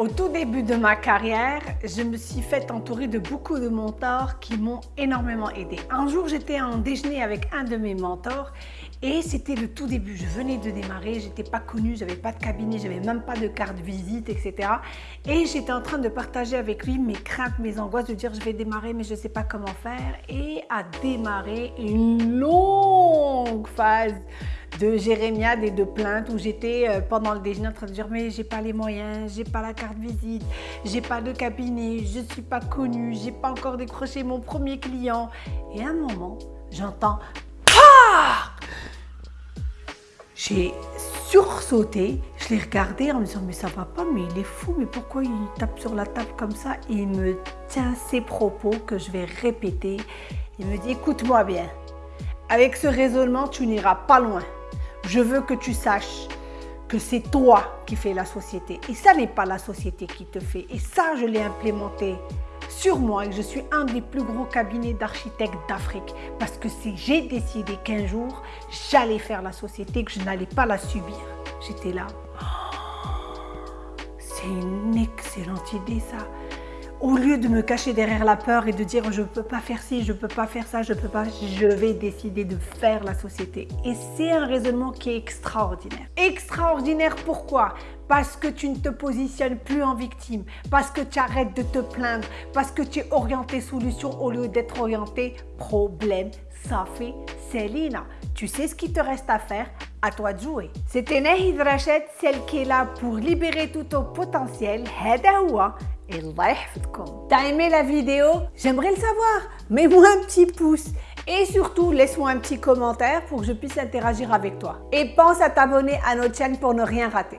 Au tout début de ma carrière, je me suis fait entourer de beaucoup de mentors qui m'ont énormément aidé. Un jour, j'étais en déjeuner avec un de mes mentors et c'était le tout début. Je venais de démarrer, j'étais pas connue, j'avais pas de cabinet, j'avais même pas de carte visite, etc. Et j'étais en train de partager avec lui mes craintes, mes angoisses, de dire je vais démarrer mais je sais pas comment faire. Et à démarrer une longue phase de jérémiade et de plaintes où j'étais euh, pendant le déjeuner en train de dire mais j'ai pas les moyens, j'ai pas la carte visite, j'ai pas de cabinet, je suis pas connue, j'ai pas encore décroché mon premier client. Et à un moment, j'entends j'ai sursauté, je l'ai regardé en me disant mais ça va pas, mais il est fou, mais pourquoi il tape sur la table comme ça? Il me tient ses propos que je vais répéter. Il me dit écoute-moi bien, avec ce raisonnement tu n'iras pas loin. Je veux que tu saches que c'est toi qui fais la société et ça n'est pas la société qui te fait. Et ça, je l'ai implémenté sur moi et je suis un des plus gros cabinets d'architectes d'Afrique parce que si j'ai décidé qu'un jour, j'allais faire la société, que je n'allais pas la subir. J'étais là. C'est une excellente idée ça au lieu de me cacher derrière la peur et de dire je ne peux pas faire ci, je ne peux pas faire ça, je peux pas, je vais décider de faire la société. Et c'est un raisonnement qui est extraordinaire. Extraordinaire pourquoi? Parce que tu ne te positionnes plus en victime, parce que tu arrêtes de te plaindre, parce que tu es orienté solution au lieu d'être orienté problème. Ça fait Célina. Tu sais ce qu'il te reste à faire? À toi de jouer. C'était Nahid Rachet, celle qui est là pour libérer tout ton potentiel. Hedaoua T'as aimé la vidéo? J'aimerais le savoir. Mets-moi un petit pouce. Et surtout, laisse-moi un petit commentaire pour que je puisse interagir avec toi. Et pense à t'abonner à notre chaîne pour ne rien rater.